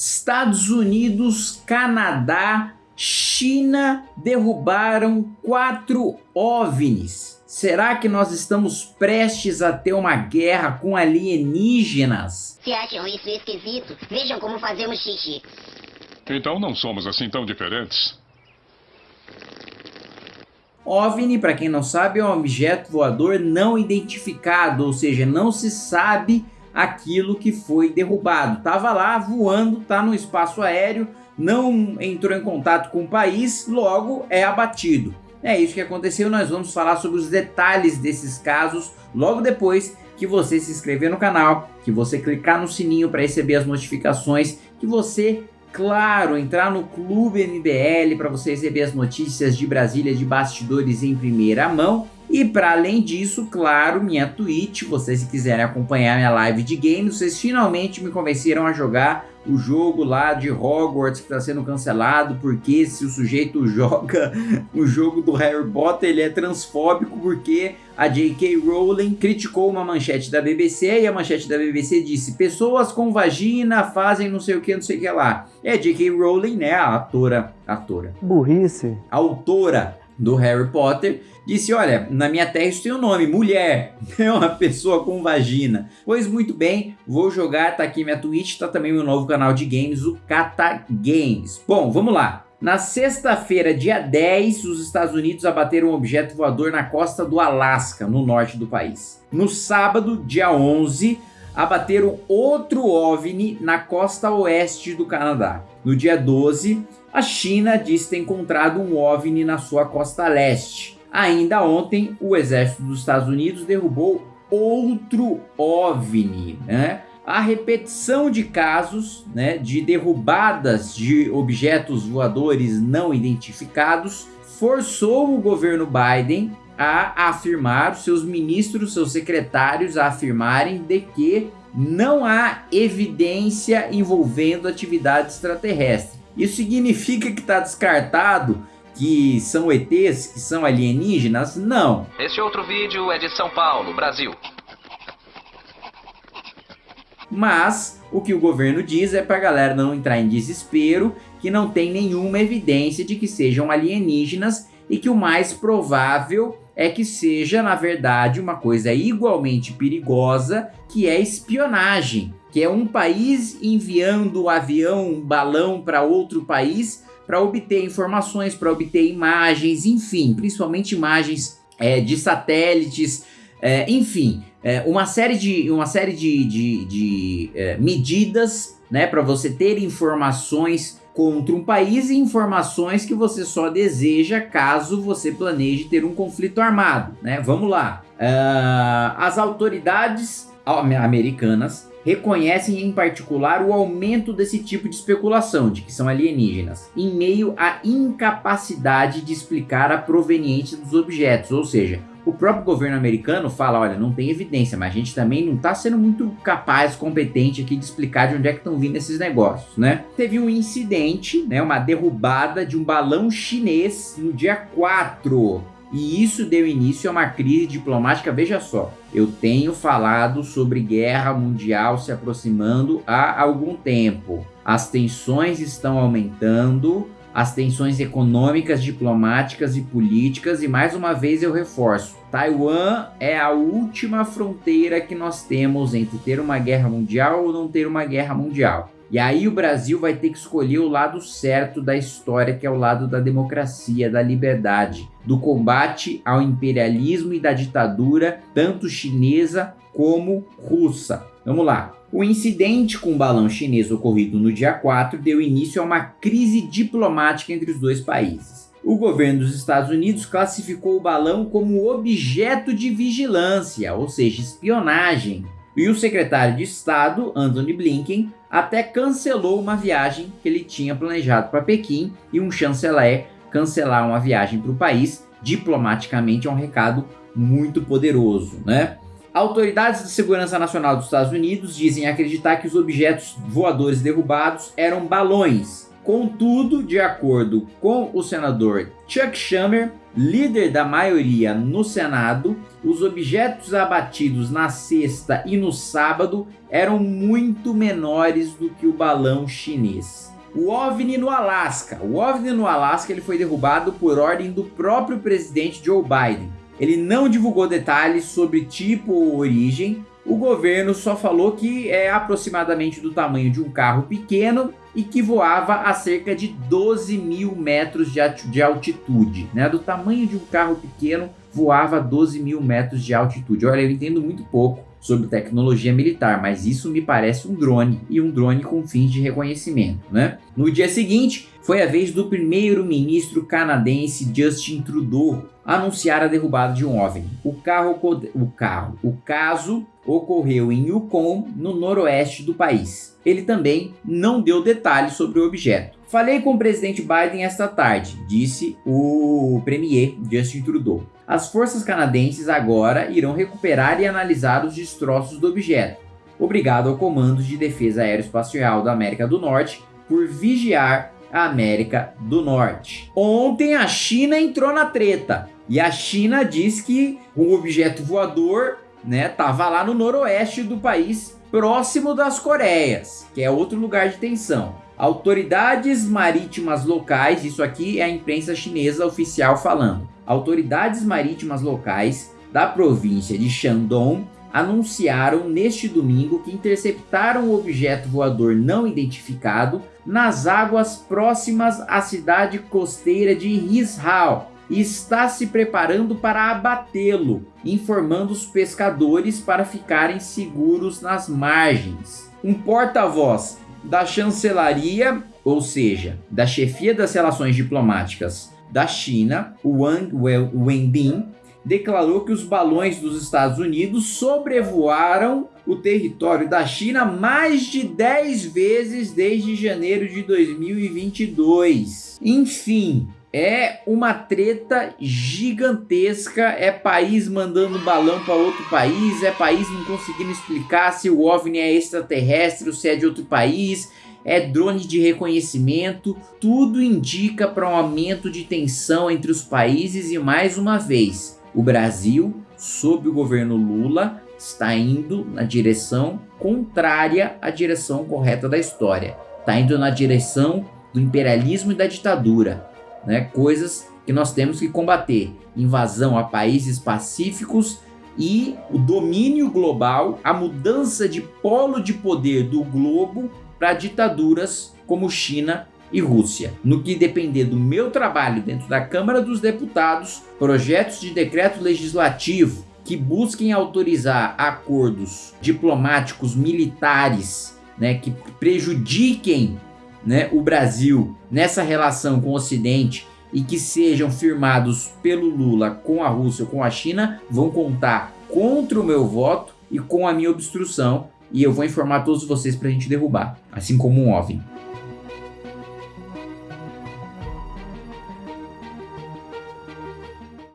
Estados Unidos, Canadá, China derrubaram quatro OVNIs. Será que nós estamos prestes a ter uma guerra com alienígenas? Se acham isso esquisito, vejam como fazemos xixi. Então não somos assim tão diferentes. OVNI, para quem não sabe, é um objeto voador não identificado, ou seja, não se sabe aquilo que foi derrubado. Tava lá voando, tá no espaço aéreo, não entrou em contato com o país, logo é abatido. É isso que aconteceu, nós vamos falar sobre os detalhes desses casos logo depois que você se inscrever no canal, que você clicar no sininho para receber as notificações, que você claro, entrar no Clube MBL para você receber as notícias de Brasília de bastidores em primeira mão. E para além disso, claro, minha Twitch, vocês se quiserem acompanhar minha live de games, vocês finalmente me convenceram a jogar o jogo lá de Hogwarts que está sendo cancelado, porque se o sujeito joga o jogo do Harry Potter, ele é transfóbico porque a J.K. Rowling criticou uma manchete da BBC e a manchete da BBC disse pessoas com vagina fazem não sei o que, não sei o que lá. É J.K. Rowling, né, a atora, atora. Burrice. Autora do Harry Potter, disse, olha, na minha terra isso tem um nome, mulher, é uma pessoa com vagina. Pois muito bem, vou jogar, tá aqui minha Twitch, tá também meu novo canal de games, o Kata Games. Bom, vamos lá. Na sexta-feira, dia 10, os Estados Unidos abateram um objeto voador na costa do Alasca, no norte do país. No sábado, dia 11, abateram outro OVNI na costa oeste do Canadá. No dia 12, a China diz ter encontrado um OVNI na sua costa leste. Ainda ontem, o exército dos Estados Unidos derrubou outro OVNI, né? A repetição de casos né, de derrubadas de objetos voadores não identificados forçou o governo Biden a afirmar, seus ministros, seus secretários a afirmarem de que não há evidência envolvendo atividade extraterrestre. Isso significa que está descartado que são ETs, que são alienígenas? Não. Este outro vídeo é de São Paulo, Brasil. Mas o que o governo diz é para a galera não entrar em desespero, que não tem nenhuma evidência de que sejam alienígenas e que o mais provável é que seja, na verdade, uma coisa igualmente perigosa, que é espionagem que é um país enviando avião, balão para outro país para obter informações, para obter imagens, enfim, principalmente imagens é, de satélites, é, enfim, é, uma série de, uma série de, de, de é, medidas né, para você ter informações contra um país e informações que você só deseja caso você planeje ter um conflito armado. Né? Vamos lá. Uh, as autoridades americanas reconhecem em particular o aumento desse tipo de especulação de que são alienígenas, em meio à incapacidade de explicar a proveniência dos objetos, ou seja, o próprio governo americano fala, olha, não tem evidência, mas a gente também não está sendo muito capaz, competente aqui de explicar de onde é que estão vindo esses negócios, né? Teve um incidente, né, uma derrubada de um balão chinês no dia 4 e isso deu início a uma crise diplomática, veja só, eu tenho falado sobre guerra mundial se aproximando há algum tempo. As tensões estão aumentando, as tensões econômicas, diplomáticas e políticas, e mais uma vez eu reforço, Taiwan é a última fronteira que nós temos entre ter uma guerra mundial ou não ter uma guerra mundial. E aí o Brasil vai ter que escolher o lado certo da história, que é o lado da democracia, da liberdade, do combate ao imperialismo e da ditadura, tanto chinesa como russa. Vamos lá. O incidente com o balão chinês ocorrido no dia 4 deu início a uma crise diplomática entre os dois países. O governo dos Estados Unidos classificou o balão como objeto de vigilância, ou seja, espionagem, e o secretário de Estado, Anthony Blinken, até cancelou uma viagem que ele tinha planejado para Pequim e um chanceler cancelar uma viagem para o país diplomaticamente é um recado muito poderoso, né? Autoridades de segurança nacional dos Estados Unidos dizem acreditar que os objetos voadores derrubados eram balões. Contudo, de acordo com o senador Chuck Schumer, líder da maioria no Senado, os objetos abatidos na sexta e no sábado eram muito menores do que o balão chinês. O OVNI no Alasca. O OVNI no Alasca ele foi derrubado por ordem do próprio presidente Joe Biden. Ele não divulgou detalhes sobre tipo ou origem, o governo só falou que é aproximadamente do tamanho de um carro pequeno e que voava a cerca de 12 mil metros de altitude, né? Do tamanho de um carro pequeno, voava a 12 mil metros de altitude. Olha, eu entendo muito pouco sobre tecnologia militar, mas isso me parece um drone e um drone com fins de reconhecimento, né? No dia seguinte, foi a vez do primeiro-ministro canadense Justin Trudeau anunciar a derrubada de um OVNI. O carro, o carro, o caso ocorreu em Yukon, no noroeste do país. Ele também não deu detalhes sobre o objeto. Falei com o presidente Biden esta tarde, disse o premier Justin Trudeau. As forças canadenses agora irão recuperar e analisar os destroços do objeto. Obrigado ao Comando de Defesa Aeroespacial da América do Norte por vigiar a América do Norte. Ontem a China entrou na treta e a China diz que o objeto voador né, tava lá no noroeste do país, próximo das Coreias, que é outro lugar de tensão. Autoridades marítimas locais, isso aqui é a imprensa chinesa oficial falando. Autoridades marítimas locais da província de Shandong anunciaram neste domingo que interceptaram o objeto voador não identificado nas águas próximas à cidade costeira de Rishao e está se preparando para abatê-lo, informando os pescadores para ficarem seguros nas margens. Um porta-voz da chancelaria, ou seja, da chefia das relações diplomáticas da China, Wang Wenbin, declarou que os balões dos Estados Unidos sobrevoaram o território da China mais de 10 vezes desde janeiro de 2022. Enfim, é uma treta gigantesca, é país mandando balão para outro país, é país não conseguindo explicar se o OVNI é extraterrestre ou se é de outro país, é drone de reconhecimento, tudo indica para um aumento de tensão entre os países e mais uma vez, o Brasil, sob o governo Lula, está indo na direção contrária à direção correta da história. Está indo na direção do imperialismo e da ditadura, né? coisas que nós temos que combater. Invasão a países pacíficos e o domínio global, a mudança de polo de poder do globo para ditaduras como China e Rússia. No que depender do meu trabalho dentro da Câmara dos Deputados, projetos de decreto legislativo que busquem autorizar acordos diplomáticos militares né, que prejudiquem né, o Brasil nessa relação com o Ocidente e que sejam firmados pelo Lula com a Rússia ou com a China, vão contar contra o meu voto e com a minha obstrução. E eu vou informar todos vocês para a gente derrubar, assim como um OVNI.